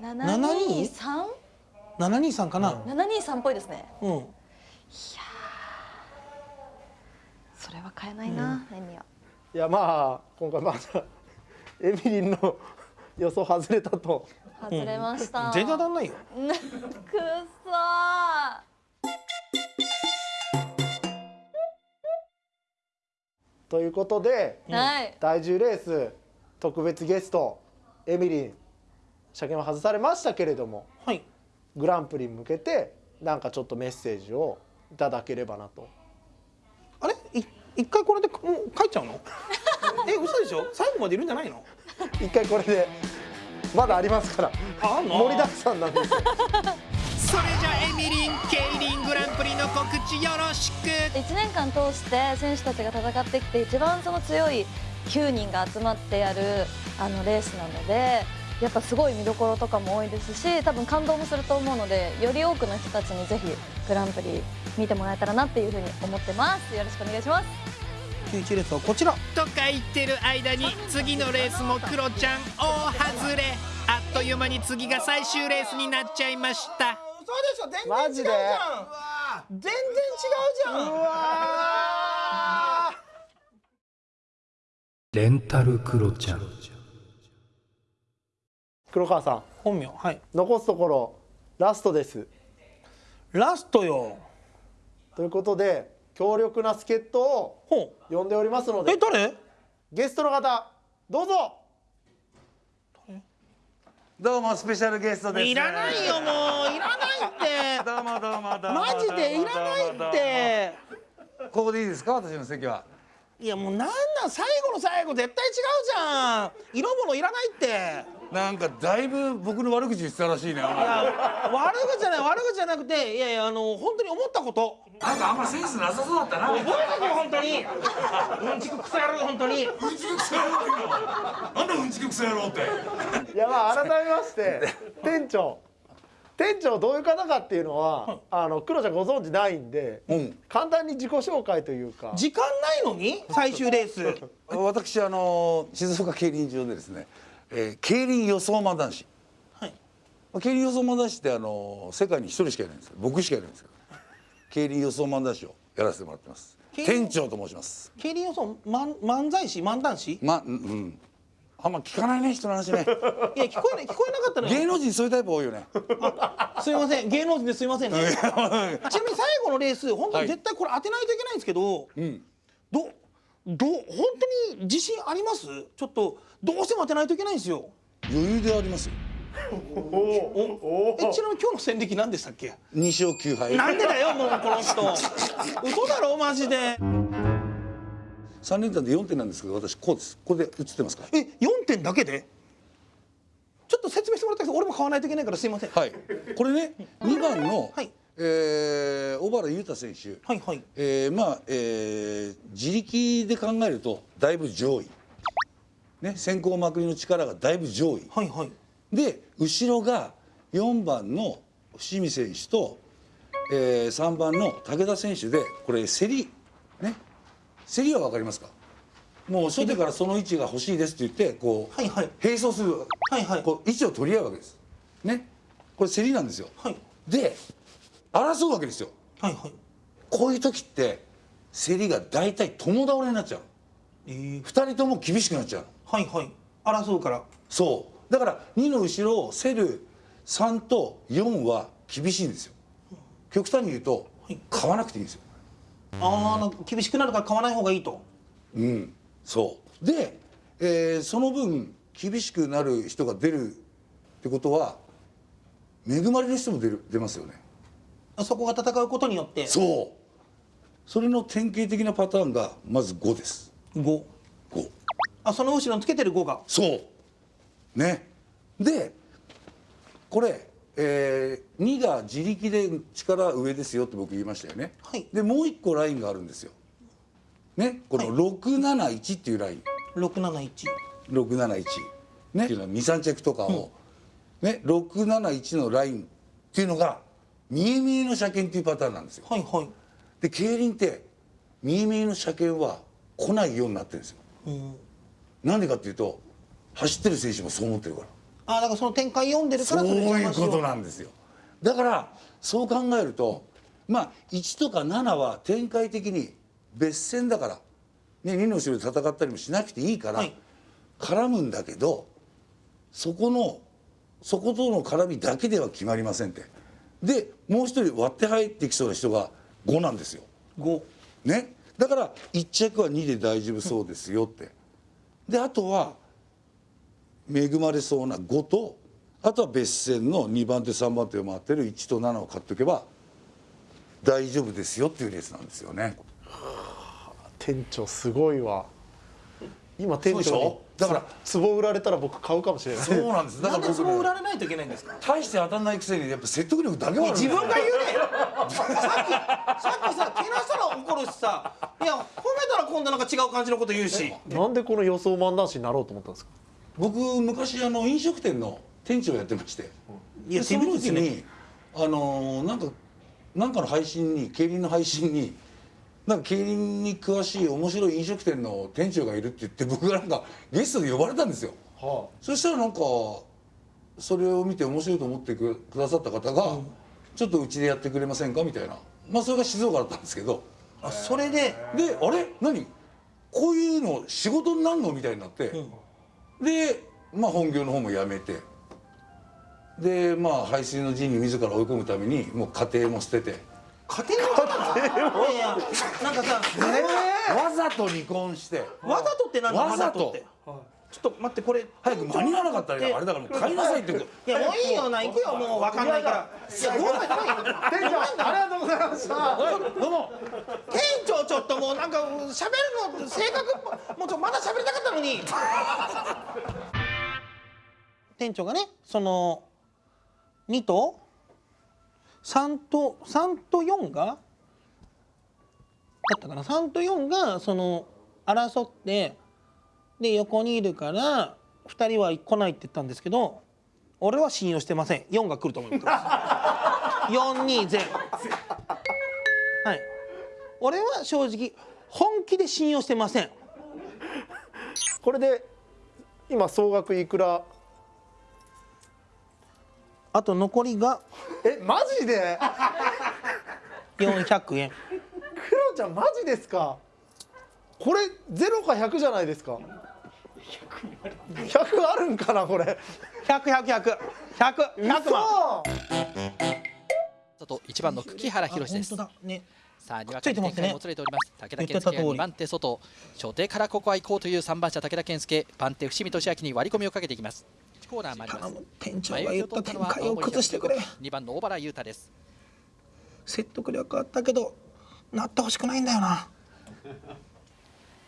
723 723かな、723っぽいですね。うん。それは買えないな、レミは。いやまあ今回まだエミリンの予想外れたと。外れました、全然当たんないよ。くっそー。ということではい。第10レース特別ゲストエミリン車検は外されましたけれどもはい。グランプリに向けてなんかちょっとメッセージをいただければなと。あれ？い一回これでもう帰っちゃうの？え嘘でしょ？最後までいるんじゃないの？一回これでまだありますからああんの？盛りだくさんなんですよ。それじゃエミリンケイリングランプリの告知よろしく。1年間通して選手たちが戦ってきて一番その強い9人が集まってやるあのレースなのでやっぱすごい見どころとかも多いですし多分感動もすると思うのでより多くの人たちにぜひグランプリ見てもらえたらなっていうふうに思ってます。よろしくお願いします。91レースはこちら。とか言ってる間に次のレースもクロちゃん大外れ。あっという間に次が最終レースになっちゃいました。そうでしょ。全マジで？全然違うじゃん。うわレンタルクロちゃん。ー黒川さん。本名はい。残すところラストです。ラストよ。ということで強力な助っ人をほ呼んでおりますのうでえ誰？ゲストの方どうぞ。どうもスペシャルゲストです。いらないよもう。いらないって。どうもどうもどうも。マジでいらないって。ここでいいですか？私の席は。いやもうなんなん最後の最後絶対違うじゃん色物いらないってなんかだいぶ僕の悪口言ってたらしいね。いや悪口じゃない悪口じゃなくていやいやあの本当に思ったことなんかあんまセンスなさそうだったな。覚えとけよ本当にうんちくくそ野郎本当にうんちくくそ野郎。なんだうんちくくそ野郎って。いやまあ改めまして店長店長どういう方かっていうのは、あの黒ちゃんご存知ないんで、うん簡単に自己紹介というか時間ないのに？最終レース 私あの静岡競輪場でですね、えー、競輪予想漫談師。はいまあ競輪予想漫談師ってあの世界に一人しかいないんですよ。僕しかいないんですけど、競輪予想漫談師をやらせてもらってます。競輪店長と申します。競輪予想漫漫才師？漫談師？いまうんうん。あんま聞かないね人の話ね。や聞こえない聞こえなかったのよ。芸能人そういうタイプ多いよね。すいません。芸能人ですいませんね。ちなみに最後のレース本当に絶対これ当てないといけないんですけど、うん。どど本当に自信あります？ちょっとどうしても当てないといけないんですよ。余裕でありますよ。えちなみに今日の戦歴何でしたっけ？二勝九敗。なんでだよもうこの人。嘘だろマジで三連単で四点なんですけど私こうです。これで映ってますか。え4点だけで？ちょっと説明してもらったけど俺も買わないといけないからすいませんはい。これね二番の、はいえー小原裕太選手。はいはいえーまあ、えー自力で考えるとだいぶ上位。ね先行まくりの力がだいぶ上位。はいはいで後ろが4番の伏見選手と、えー、3番の武田選手でこれ競りね競りは分かりますか？もう初手からその位置が欲しいですって言ってこう、はいはい。並走する、はいはい。こう位置を取り合うわけです。ね？これ競りなんですよ。はい。で争うわけですよ。はいはい。こういう時って競りが大体共倒れになっちゃう。えー、2人とも厳しくなっちゃうの。はいはい。争うから。そう。だから2の後ろを競る3と4は厳しいんですよ。極端に言うとはい。買わなくていいんですよああ厳しくなるから買わない方がいいと。うん。そう。で、えーその分厳しくなる人が出るってことは恵まれる人も出る出ますよね。そこが戦うことによって。そう。それの典型的なパターンがまず5です。5 5あその後ろにつけてる5が。そう。ね。でこれ、えー、2が自力で力上ですよって僕言いましたよね、はい。でもう一個ラインがあるんですよ。ね？この671っていうライン、671 671ね？っていうのは23着とかを、ね？671のラインっていうのが見え見えの車検っていうパターンなんですよ。はいはい。で競輪って見え見えの車検は来ないようになってるんですよ。うん。なんでかっていうと走ってる選手もそう思ってるからあだからその展開読んでるからそういうことなんですよ。だからそう考えるとまあ1とか7は展開的に別戦だから、ね、2の後ろで戦ったりもしなくていいから、はい。絡むんだけどそこのそことの絡みだけでは決まりませんって。でもう一人割って入ってきそうな人が5なんですよ。5ね、だから1着は2で大丈夫そうですよって。であとは恵まれそうな5とあとは別線の2番手3番手を回ってる1と7を買っておけば大丈夫ですよっていうレースなんですよね。店長すごいわ。今店長だから壺売られたら僕買うかもしれない。そうなんです。だなんでそから僕、ね、う売られないといけないんですか？大して当たんないくせにやっぱ説得力だけはある自分が言うね さっきさっきさけなしたら怒るしさいや褒めたら今度なんか違う感じのこと言うし。なんでこの予想漫談師になろうと思ったんですか？僕昔あの飲食店の店長やってまして。いやでその時にあのーなんかなんかの配信に競輪の配信になんか競輪に詳しい面白い飲食店の店長がいるって言って僕がなんかゲストで呼ばれたんですよ。はそしたらなんかそれを見て面白いと思ってくくださった方が、ちょっとうちでやってくれませんかみたいな。まあそれが静岡だったんですけど。あそれでであれ？何？こういうの仕事になるの？みたいになって、でまあ本業の方も辞めてでまあ排水の陣に自ら追い込むためにもう家庭も捨てて。家庭の？方いやいやなんかさわざと離婚して。わざとって何わざとってちょっと待ってこれ早く間に合わなかったらあれだからもう帰りなさいって言ういやもういいよな行くよもう分かんないから。いやごめん店長ありがとうございました。どうも。店長ちょっともうなんか喋るの性格もうちょまだ喋りたかったのに。店長がねその2と3と3と4がだったかな。3と4がその争ってで横にいるから2人は来ないって言ったんですけど俺は信用してません。4が来ると思ってます。420はい。俺は正直本気で信用してません。これで今総額いくら？あと残りがえマジで？400円。クロちゃんマジですか？これ0か100じゃないですか？100あるんかなこれ。100100100100万。嘘。と1番の久原博です。本当だ。ね。さあに展開もつれております。武田健介が言ってた通り。2番手外。初手からここは行こうという3番車武田健介。番手伏見俊明に割り込みをかけていきます。1コーナー回ります。店長が言った展開を崩してくれ。2番の小原優太です。説得力あったけどなってほしくないんだよな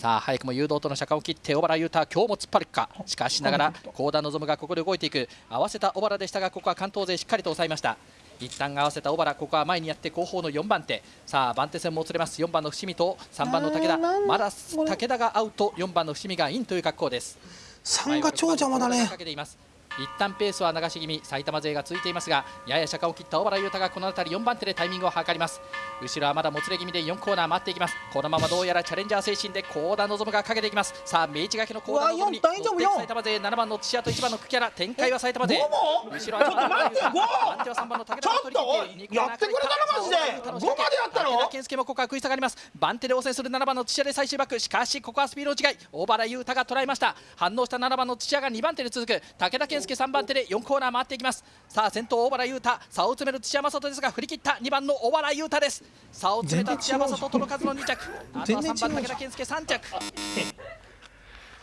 さあ早くも誘導との車間を切って小原優太今日も突っ張るか。しかしながら高田望がここで動いていく。合わせた小原でしたがここは関東勢しっかりと抑えました。一旦合わせた小原ここは前にやって後方の4番手。さあ番手戦もつれます。4番の伏見と3番の武田。まだ武田がアウト4番の伏見がインという格好です。3が超邪魔だね。かけています一旦ペースは流し気味埼玉勢がついていますがやや車間を切った小原優太がこの辺り4番手でタイミングを図ります。後ろはまだもつれ気味で4コーナー回っていきます。このままどうやらチャレンジャー精神で高田望がかけていきます。さあ明治がけの高田望に埼玉勢7番の土屋と1番の久木原展開は埼玉勢。後ろは2番の待って五？番手は3番の武田が取り切ってやってくれたなマジで？五までやったの？武田健介もここは食い下がります。番手で応戦する7番の土屋で最終バックしかしここはスピードの違い。小原優太が捉えました。反応した7番の土屋が2番手で続く。武田健介3番手で4コーナー回っていきます。さあ先頭小原優太。差を詰める土屋正人ですが振り切った2番の小原優太です。差を詰めた土屋正人との数の2着。あとは3番武田健介3着。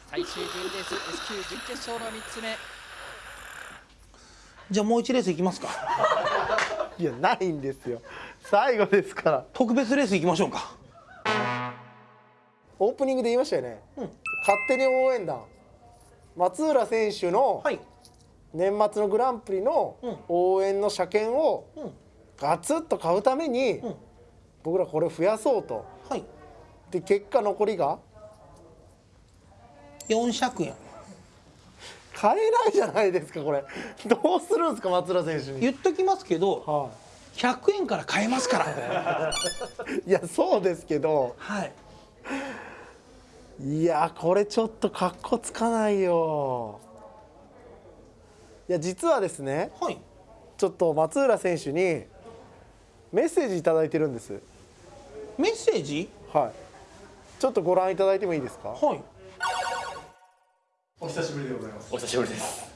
最終順レース S 級準決勝の3つ目。じゃあもう1レースいきますか。いやないんですよ。最後ですから。特別レースいきましょうか。オープニングで言いましたよね、勝手に応援団。松浦選手のはい年末のグランプリのうん応援の車券をうんガツッと買うために、ん僕らこれ増やそうと。はい。で結果残りが400円。買えないじゃないですかこれ。どうするんですか松浦選手に、言っときますけどは100円から買えますから。い、いやそうですけど。はい。いやこれちょっとかっこつかないよいや実はですねはい。ちょっと松浦選手にメッセージいただいてるんです。メッセージ？はい。ちょっとご覧いただいてもいいですか？はい。お久しぶりでございます。お久しぶりです。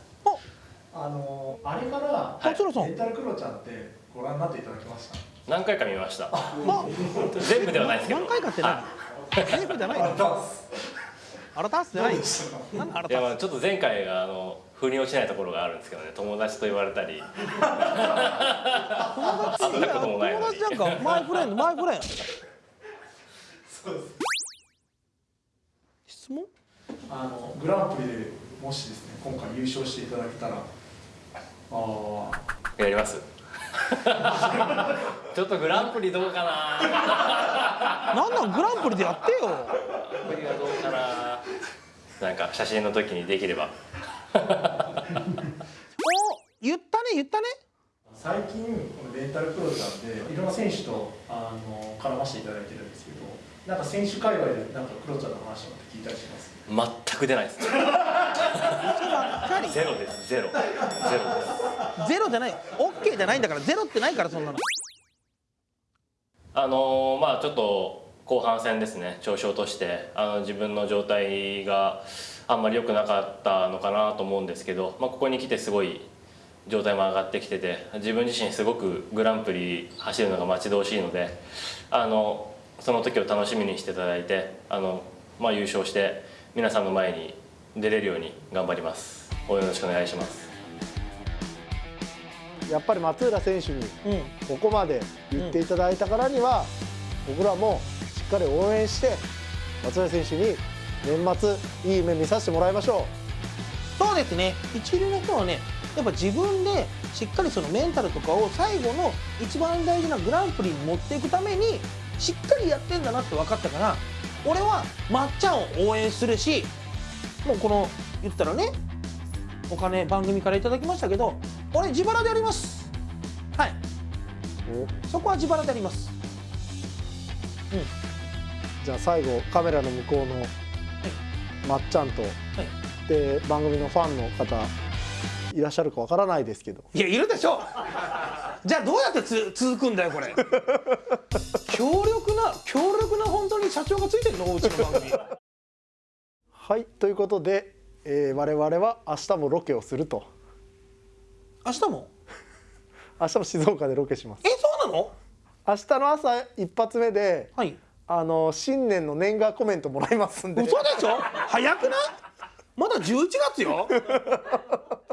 あ。のあれから松浦さん。レンタルクロちゃんってご覧になっていただきました？何回か見ました。ま全部ではないですけど。何回かって何全部じゃないの？あらたす。じゃないなんだあらいやまたあちょっと前回があの腑に落ちないところがあるんですけどね友達と言われたり。会ったこともないのに友達なんかマイフレンドマイフレンド。そうです。質問？あのグランプリでもしですね今回優勝していただけたら、ああやります？ちょっとグランプリどうかな。なんなんグランプリでやってよ。グランプリはどうかな。なんか写真の時にできればお言ったね言ったね最近このレンタルクロちゃんでいろんな選手とあの絡ませていただいてるんですけど、なんか選手界隈でなんかクロちゃんの話とか聞いたりします？全く出ないです。ゼロです。ゼロ。ゼロです。ゼロじゃない。オッケーじゃないんだからゼロってないからそんなの。あのーまあちょっと後半戦ですね。調子を落としてあの自分の状態があんまり良くなかったのかなと思うんですけど、まあ、ここに来てすごい状態も上がってきてて自分自身すごくグランプリ走るのが待ち遠しいのであのその時を楽しみにしていただいてあの、まあ、優勝して皆さんの前に出れるように頑張ります。応援よろしくお願いします。やっぱり松浦選手にうん。ここまで言っていただいたからには、僕らもしっかり応援して松浦選手に年末いい夢見させてもらいましょそうですね。一流の人はねやっぱ自分でしっかりそのメンタルとかを最後の一番大事なグランプリに持っていくためにしっかりやってんだなって分かったから俺はまっちゃんを応援するしもうこの言ったらねお金番組からいただきましたけど俺自腹でやります。はい。うそこは自腹でやります。じゃあ最後カメラの向こうのまっちゃんと、で番組のファンの方いらっしゃるかわからないですけど。いやいるでしょじゃあどうやってつ続くんだよこれ。強力な強力な本当に社長がついてるの？うちの番組。はいということで、えー我々は明日もロケをすると。明日も？明日も静岡でロケします。えそうなの？明日の朝一発目ではい。あの新年の年賀コメントもらいますんで。嘘でしょ？早くない？まだ11月よ？